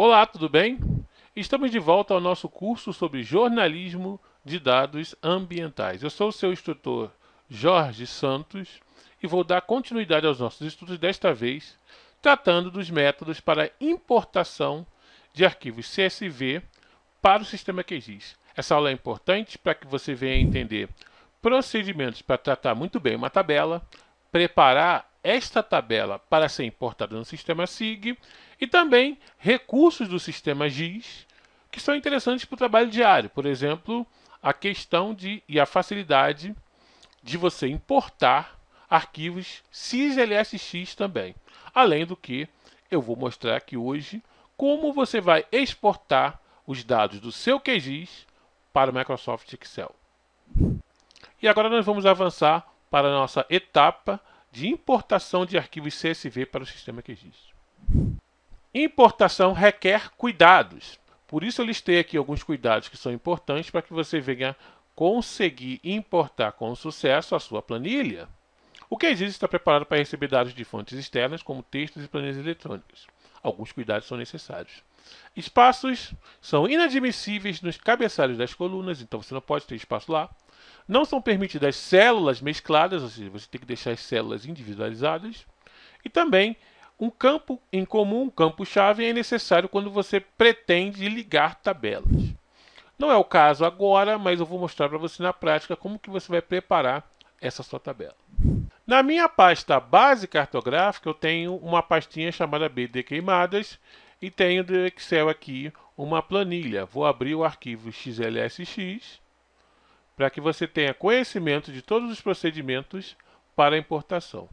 Olá, tudo bem? Estamos de volta ao nosso curso sobre jornalismo de dados ambientais. Eu sou o seu instrutor Jorge Santos e vou dar continuidade aos nossos estudos, desta vez tratando dos métodos para importação de arquivos CSV para o sistema QGIS. Essa aula é importante para que você venha entender procedimentos para tratar muito bem uma tabela, preparar esta tabela para ser importada no sistema SIG e também recursos do sistema GIS que são interessantes para o trabalho diário. Por exemplo, a questão de e a facilidade de você importar arquivos CIS-LSX também. Além do que, eu vou mostrar aqui hoje como você vai exportar os dados do seu QGIS para o Microsoft Excel. E agora nós vamos avançar para a nossa etapa de importação de arquivos CSV para o sistema QGIS. Importação requer cuidados. Por isso eu listei aqui alguns cuidados que são importantes para que você venha conseguir importar com sucesso a sua planilha. O QGIS está preparado para receber dados de fontes externas, como textos e planilhas eletrônicas. Alguns cuidados são necessários. Espaços são inadmissíveis nos cabeçalhos das colunas, então você não pode ter espaço lá. Não são permitidas células mescladas, ou seja, você tem que deixar as células individualizadas. E também um campo em comum, um campo-chave, é necessário quando você pretende ligar tabelas. Não é o caso agora, mas eu vou mostrar para você na prática como que você vai preparar essa sua tabela. Na minha pasta base cartográfica, eu tenho uma pastinha chamada BD Queimadas e tenho do Excel aqui uma planilha. Vou abrir o arquivo XLSX para que você tenha conhecimento de todos os procedimentos para a importação.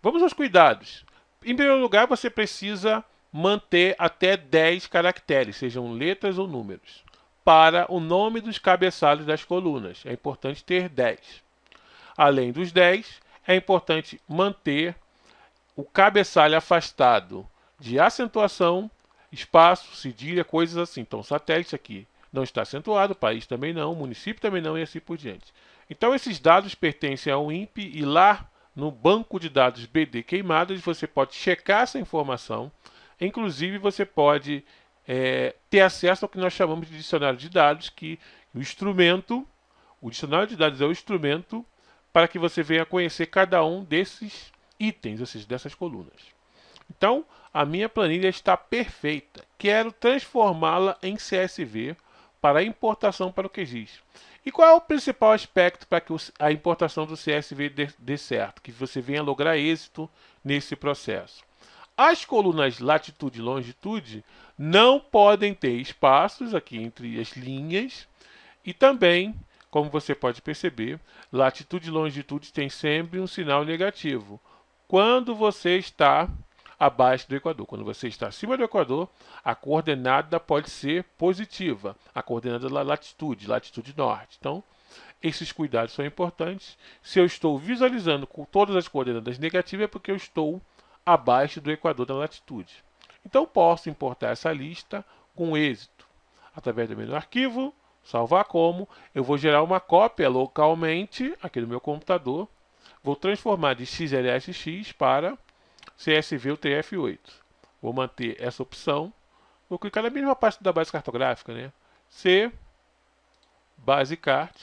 Vamos aos cuidados. Em primeiro lugar, você precisa manter até 10 caracteres, sejam letras ou números, para o nome dos cabeçalhos das colunas. É importante ter 10. Além dos 10, é importante manter o cabeçalho afastado de acentuação, espaço, cedilha, coisas assim. Então, satélite aqui não está acentuado, país também não, município também não e assim por diante. Então, esses dados pertencem ao INPE e lá no banco de dados BD queimadas, você pode checar essa informação. Inclusive, você pode é, ter acesso ao que nós chamamos de dicionário de dados, que o instrumento, o dicionário de dados é o instrumento para que você venha conhecer cada um desses itens, ou seja, dessas colunas. Então, a minha planilha está perfeita. Quero transformá-la em CSV para importação para o QGIS. E qual é o principal aspecto para que a importação do CSV dê, dê certo, que você venha lograr êxito nesse processo? As colunas latitude e longitude não podem ter espaços aqui entre as linhas e também, como você pode perceber, latitude e longitude tem sempre um sinal negativo. Quando você está abaixo do Equador. Quando você está acima do Equador, a coordenada pode ser positiva, a coordenada da latitude, latitude norte. Então, esses cuidados são importantes. Se eu estou visualizando com todas as coordenadas negativas, é porque eu estou abaixo do Equador da latitude. Então, posso importar essa lista com êxito. Através do menu Arquivo, salvar como, eu vou gerar uma cópia localmente aqui no meu computador. Vou transformar de XLSX para CSV UTF-8. Vou manter essa opção. Vou clicar na mesma parte da base cartográfica, né? C, base cart,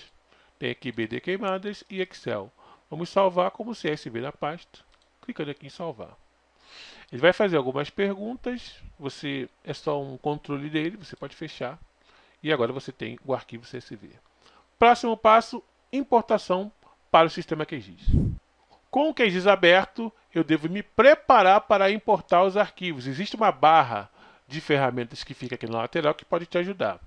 tem aqui BD queimadas e Excel. Vamos salvar como CSV na pasta, clicando aqui em salvar. Ele vai fazer algumas perguntas, você é só um controle dele, você pode fechar. E agora você tem o arquivo CSV. Próximo passo, importação para o sistema QGIS. Com o QGIS aberto, eu devo me preparar para importar os arquivos. Existe uma barra de ferramentas que fica aqui na lateral que pode te ajudar.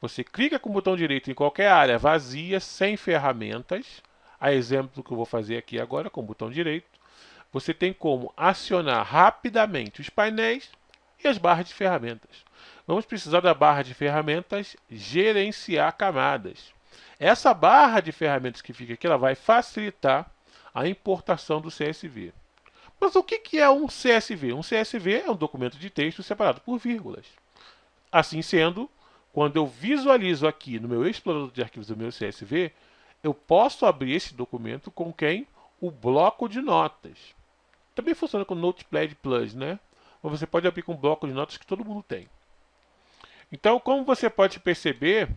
Você clica com o botão direito em qualquer área vazia, sem ferramentas. A exemplo que eu vou fazer aqui agora com o botão direito. Você tem como acionar rapidamente os painéis e as barras de ferramentas. Vamos precisar da barra de ferramentas gerenciar camadas. Essa barra de ferramentas que fica aqui, ela vai facilitar a importação do CSV. Mas o que é um CSV? Um CSV é um documento de texto separado por vírgulas. Assim sendo, quando eu visualizo aqui no meu explorador de arquivos do meu CSV, eu posso abrir esse documento com quem? O bloco de notas. Também funciona com Notepad Plus, né? Mas você pode abrir com um bloco de notas que todo mundo tem. Então, como você pode perceber,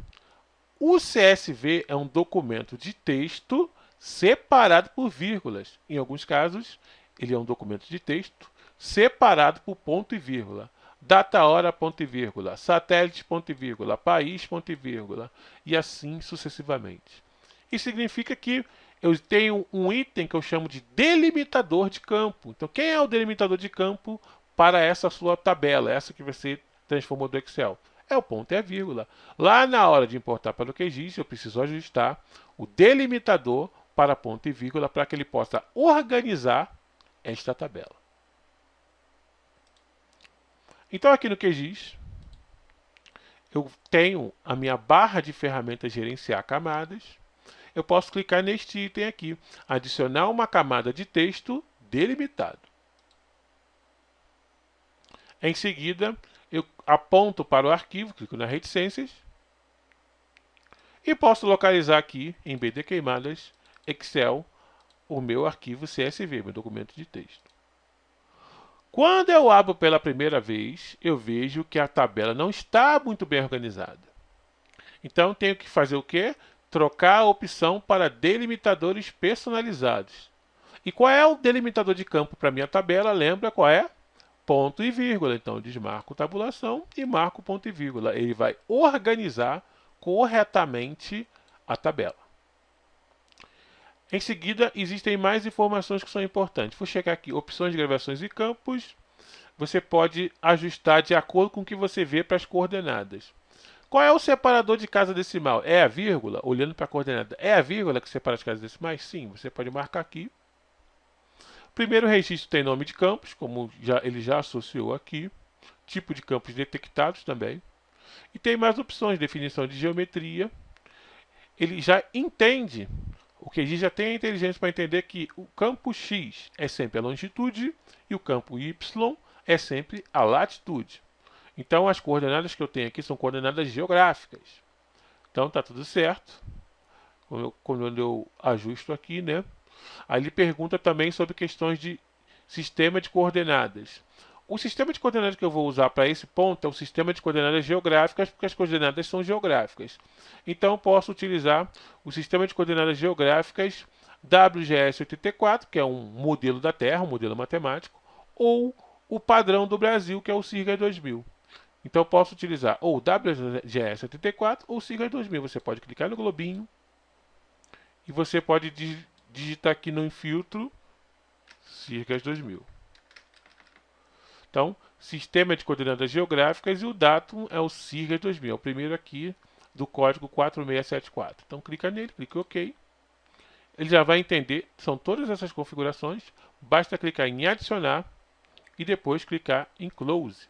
o CSV é um documento de texto separado por vírgulas. Em alguns casos, ele é um documento de texto separado por ponto e vírgula. Data, hora, ponto e vírgula. Satélite, ponto e vírgula. País, ponto e vírgula. E assim sucessivamente. Isso significa que eu tenho um item que eu chamo de delimitador de campo. Então, quem é o delimitador de campo para essa sua tabela, essa que você transformou do Excel? É o ponto e a vírgula. Lá na hora de importar para o QGIS, eu preciso ajustar o delimitador para ponto e vírgula para que ele possa organizar esta tabela. Então, aqui no QGIS, eu tenho a minha barra de ferramentas gerenciar camadas. Eu posso clicar neste item aqui, adicionar uma camada de texto delimitado. Em seguida, eu aponto para o arquivo, clico na reticências e posso localizar aqui em BD Queimadas, Excel, o meu arquivo CSV, meu documento de texto. Quando eu abro pela primeira vez, eu vejo que a tabela não está muito bem organizada. Então, tenho que fazer o quê? Trocar a opção para delimitadores personalizados. E qual é o delimitador de campo para minha tabela? Lembra qual é? ponto e vírgula. Então, desmarco tabulação e marco ponto e vírgula. Ele vai organizar corretamente a tabela. Em seguida, existem mais informações que são importantes. Vou checar aqui, opções de gravações e campos. Você pode ajustar de acordo com o que você vê para as coordenadas. Qual é o separador de casa decimal? É a vírgula? Olhando para a coordenada, é a vírgula que separa as casas decimais? Sim, você pode marcar aqui Primeiro registro tem nome de campos, como já, ele já associou aqui. Tipo de campos detectados também. E tem mais opções, definição de geometria. Ele já entende, o que já tem a inteligência para entender que o campo X é sempre a longitude e o campo Y é sempre a latitude. Então, as coordenadas que eu tenho aqui são coordenadas geográficas. Então, está tudo certo. Quando eu, quando eu ajusto aqui, né? Aí ele pergunta também sobre questões de sistema de coordenadas. O sistema de coordenadas que eu vou usar para esse ponto é o sistema de coordenadas geográficas, porque as coordenadas são geográficas. Então, posso utilizar o sistema de coordenadas geográficas WGS84, que é um modelo da Terra, um modelo matemático, ou o padrão do Brasil, que é o SIRGA 2000. Então, posso utilizar ou WGS84 ou SIRGA 2000. Você pode clicar no globinho e você pode digitar aqui no infiltro CIRGAS 2000. Então, sistema de coordenadas geográficas e o datum é o CIRGAS 2000, é o primeiro aqui do código 4674. Então, clica nele, clica em OK. Ele já vai entender, são todas essas configurações, basta clicar em adicionar e depois clicar em close.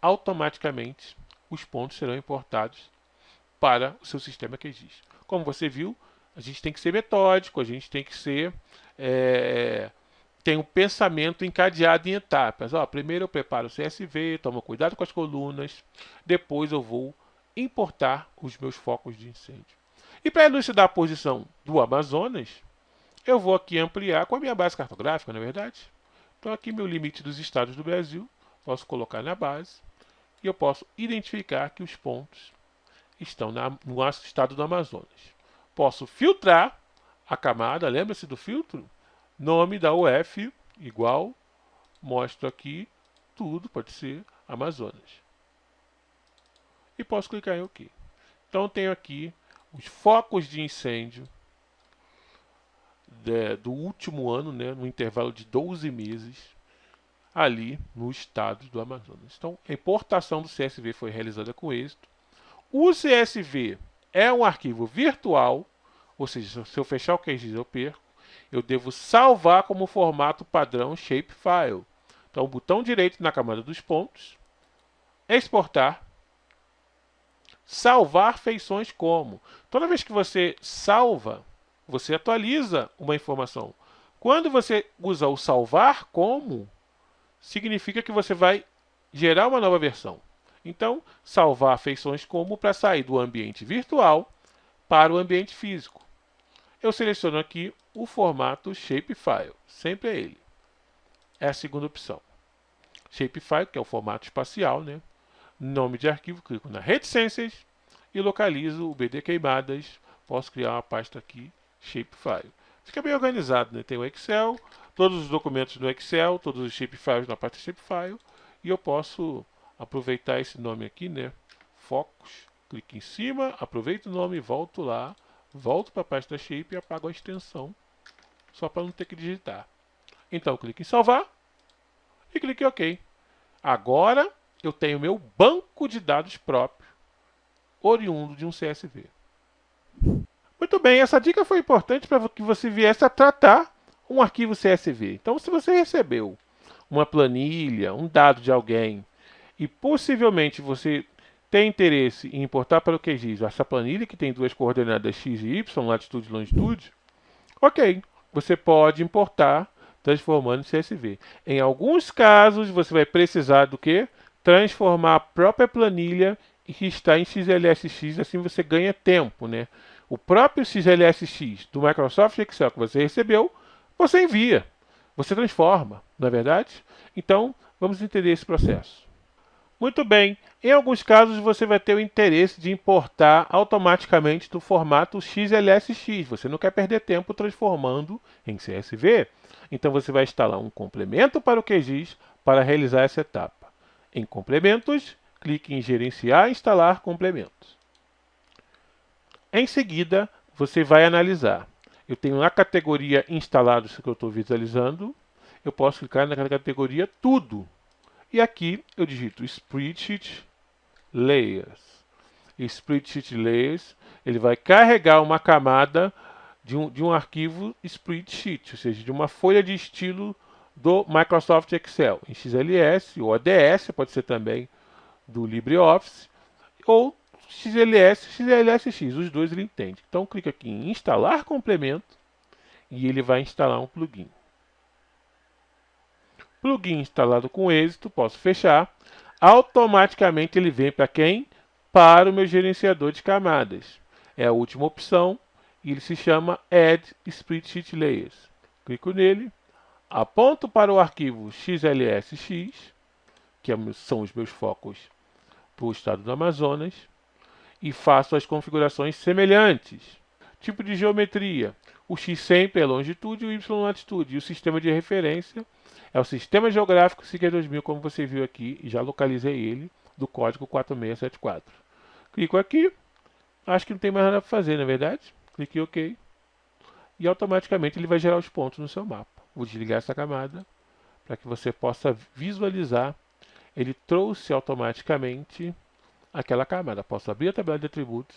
Automaticamente, os pontos serão importados para o seu sistema QGIS. Como você viu, a gente tem que ser metódico, a gente tem que ser. É, tem um pensamento encadeado em etapas. Ó, primeiro eu preparo o CSV, tomo cuidado com as colunas, depois eu vou importar os meus focos de incêndio. E para elucidar a posição do Amazonas, eu vou aqui ampliar com a minha base cartográfica, não é verdade? Então aqui meu limite dos estados do Brasil, posso colocar na base e eu posso identificar que os pontos estão na, no estado do Amazonas posso filtrar a camada, lembra-se do filtro? Nome da UF igual, mostro aqui tudo, pode ser Amazonas. E posso clicar em OK. Então tenho aqui os focos de incêndio de, do último ano, né, no intervalo de 12 meses, ali no estado do Amazonas. Então, a importação do CSV foi realizada com êxito. O CSV é um arquivo virtual, ou seja, se eu fechar o QGIS eu perco, eu devo salvar como formato padrão shapefile. Então, botão direito na camada dos pontos, exportar, salvar feições como. Toda vez que você salva, você atualiza uma informação. Quando você usa o salvar como, significa que você vai gerar uma nova versão. Então, salvar feições como para sair do ambiente virtual para o ambiente físico. Eu seleciono aqui o formato Shapefile, sempre é ele. É a segunda opção. Shapefile, que é o formato espacial, né? nome de arquivo, clico na reticências e localizo o BD queimadas. Posso criar uma pasta aqui, shapefile. Fica bem organizado, né? Tem o Excel, todos os documentos no Excel, todos os shapefiles na pasta shapefile e eu posso aproveitar esse nome aqui, né? Focus, clique em cima, aproveito o nome, volto lá, volto para a pasta shape e apago a extensão, só para não ter que digitar. Então, clique em salvar e clique em OK. Agora eu tenho meu banco de dados próprio, oriundo de um CSV. Muito bem, essa dica foi importante para que você viesse a tratar um arquivo CSV. Então, se você recebeu uma planilha, um dado de alguém, e possivelmente você tem interesse em importar para o QGIS essa planilha que tem duas coordenadas x e y, latitude e longitude, ok, você pode importar transformando em CSV. Em alguns casos, você vai precisar do que? Transformar a própria planilha que está em XLSX, assim você ganha tempo, né? O próprio XLSX do Microsoft Excel que você recebeu, você envia, você transforma, não é verdade? Então, vamos entender esse processo. Muito bem, em alguns casos você vai ter o interesse de importar automaticamente do formato XLSX. Você não quer perder tempo transformando em CSV. Então você vai instalar um complemento para o QGIS para realizar essa etapa. Em complementos, clique em gerenciar e instalar complementos. Em seguida, você vai analisar. Eu tenho na categoria instalados que eu estou visualizando, eu posso clicar na categoria tudo e aqui eu digito Spreadsheet Layers. Spreadsheet Layers, ele vai carregar uma camada de um, de um arquivo Spreadsheet, ou seja, de uma folha de estilo do Microsoft Excel, em XLS ou ADS, pode ser também do LibreOffice, ou XLS, XLSX, os dois ele entende. Então clica aqui em instalar complemento e ele vai instalar um plugin. Plugin instalado com êxito, posso fechar. Automaticamente ele vem para quem? Para o meu gerenciador de camadas. É a última opção e ele se chama Add Spreadsheet Layers. Clico nele, aponto para o arquivo XLSX, que é são os meus focos para o estado do Amazonas, e faço as configurações semelhantes. Tipo de geometria, o X sempre é longitude e o Y latitude, e o sistema de referência é o Sistema Geográfico SIGA 2000, como você viu aqui, e já localizei ele, do código 4674. Clico aqui, acho que não tem mais nada para fazer, na é verdade? Clique em OK. E automaticamente ele vai gerar os pontos no seu mapa. Vou desligar essa camada para que você possa visualizar. Ele trouxe automaticamente aquela camada. Posso abrir a tabela de atributos.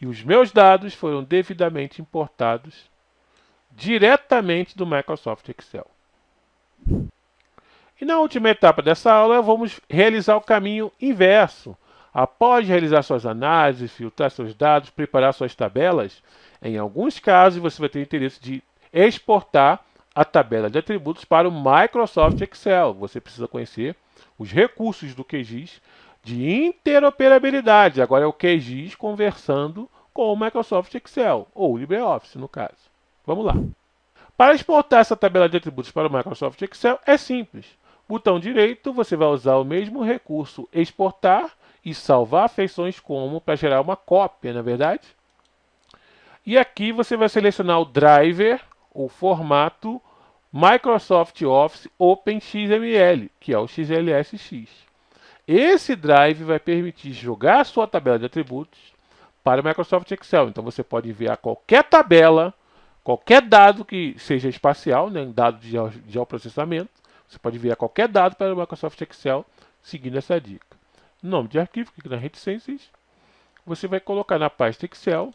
E os meus dados foram devidamente importados diretamente do Microsoft Excel. E na última etapa dessa aula, vamos realizar o caminho inverso. Após realizar suas análises, filtrar seus dados, preparar suas tabelas, em alguns casos você vai ter interesse de exportar a tabela de atributos para o Microsoft Excel. Você precisa conhecer os recursos do QGIS de interoperabilidade. Agora é o QGIS conversando com o Microsoft Excel, ou LibreOffice no caso. Vamos lá. Para exportar essa tabela de atributos para o Microsoft Excel é simples. Botão direito, você vai usar o mesmo recurso exportar e salvar feições como para gerar uma cópia, na é verdade? E aqui você vai selecionar o driver, ou formato Microsoft Office OpenXML, que é o XLSX. Esse drive vai permitir jogar a sua tabela de atributos para o Microsoft Excel. Então você pode enviar qualquer tabela, qualquer dado que seja espacial, né, dado de geoprocessamento, você pode enviar qualquer dado para o Microsoft Excel seguindo essa dica. Nome de arquivo, clique na reticências. Você vai colocar na pasta Excel.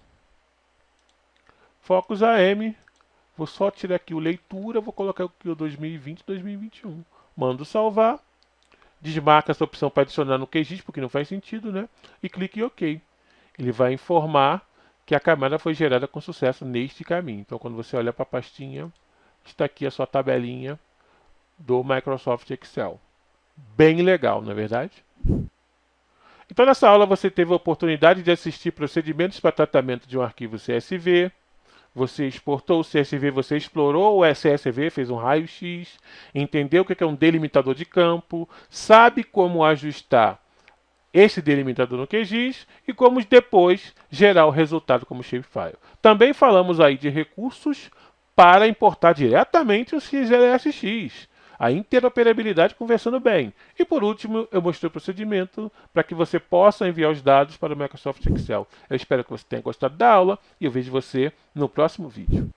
Focus AM. Vou só tirar aqui o leitura, vou colocar aqui o 2020 2021. Mando salvar. Desmarca essa opção para adicionar no QGIS, porque não faz sentido, né? E clique em OK. Ele vai informar que a camada foi gerada com sucesso neste caminho. Então, quando você olha para a pastinha, está aqui a sua tabelinha do Microsoft Excel. Bem legal, não é verdade? Então, nessa aula, você teve a oportunidade de assistir procedimentos para tratamento de um arquivo CSV. Você exportou o CSV, você explorou o CSV, fez um raio-x, entendeu o que é um delimitador de campo, sabe como ajustar esse delimitador no QGIS e como depois gerar o resultado como shapefile. Também falamos aí de recursos para importar diretamente o XLSX, a interoperabilidade conversando bem. E por último, eu mostrei o procedimento para que você possa enviar os dados para o Microsoft Excel. Eu espero que você tenha gostado da aula e eu vejo você no próximo vídeo.